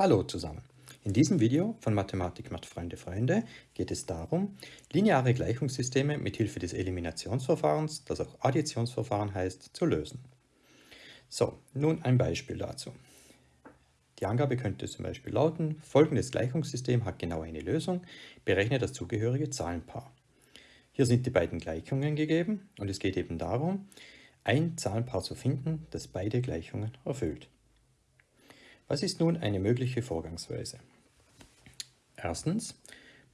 Hallo zusammen. In diesem Video von Mathematik macht Freunde Freunde geht es darum, lineare Gleichungssysteme mit Hilfe des Eliminationsverfahrens, das auch Additionsverfahren heißt, zu lösen. So, nun ein Beispiel dazu. Die Angabe könnte zum Beispiel lauten, folgendes Gleichungssystem hat genau eine Lösung, berechne das zugehörige Zahlenpaar. Hier sind die beiden Gleichungen gegeben und es geht eben darum, ein Zahlenpaar zu finden, das beide Gleichungen erfüllt. Was ist nun eine mögliche Vorgangsweise? Erstens,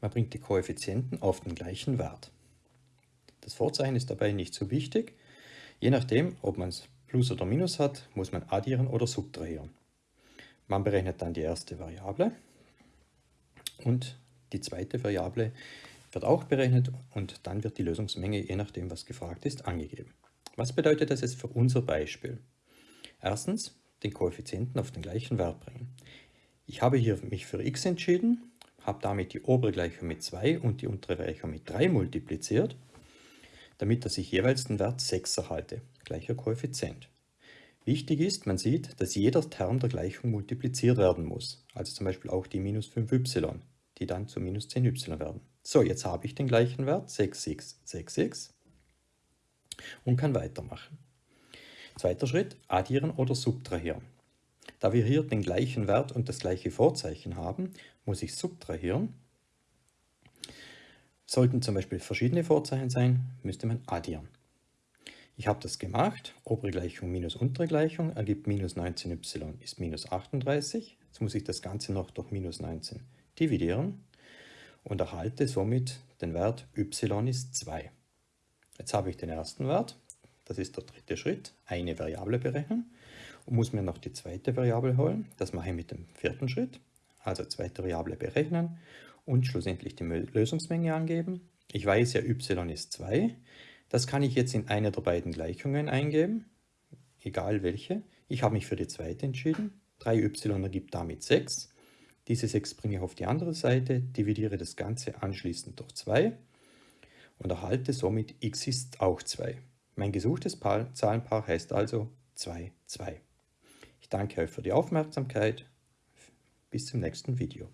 man bringt die Koeffizienten auf den gleichen Wert. Das Vorzeichen ist dabei nicht so wichtig. Je nachdem, ob man es Plus oder Minus hat, muss man addieren oder subtrahieren. Man berechnet dann die erste Variable und die zweite Variable wird auch berechnet und dann wird die Lösungsmenge, je nachdem was gefragt ist, angegeben. Was bedeutet das jetzt für unser Beispiel? Erstens, den Koeffizienten auf den gleichen Wert bringen. Ich habe hier mich für x entschieden, habe damit die obere Gleichung mit 2 und die untere Gleichung mit 3 multipliziert, damit dass ich jeweils den Wert 6 erhalte, gleicher Koeffizient. Wichtig ist, man sieht, dass jeder Term der Gleichung multipliziert werden muss, also zum Beispiel auch die minus 5y, die dann zu minus 10y werden. So, jetzt habe ich den gleichen Wert, 6x, 6x, und kann weitermachen. Zweiter Schritt, addieren oder subtrahieren. Da wir hier den gleichen Wert und das gleiche Vorzeichen haben, muss ich subtrahieren. Sollten zum Beispiel verschiedene Vorzeichen sein, müsste man addieren. Ich habe das gemacht. Obere Gleichung minus untere Gleichung ergibt minus 19y ist minus 38. Jetzt muss ich das Ganze noch durch minus 19 dividieren und erhalte somit den Wert y ist 2. Jetzt habe ich den ersten Wert, das ist der dritte Schritt, eine Variable berechnen und muss mir noch die zweite Variable holen. Das mache ich mit dem vierten Schritt, also zweite Variable berechnen und schlussendlich die Lösungsmenge angeben. Ich weiß ja, y ist 2. Das kann ich jetzt in eine der beiden Gleichungen eingeben, egal welche. Ich habe mich für die zweite entschieden. 3y ergibt damit 6. Diese 6 bringe ich auf die andere Seite, dividiere das Ganze anschließend durch 2 und erhalte somit x ist auch 2. Mein gesuchtes Zahlenpaar heißt also 2, 2. Ich danke euch für die Aufmerksamkeit. Bis zum nächsten Video.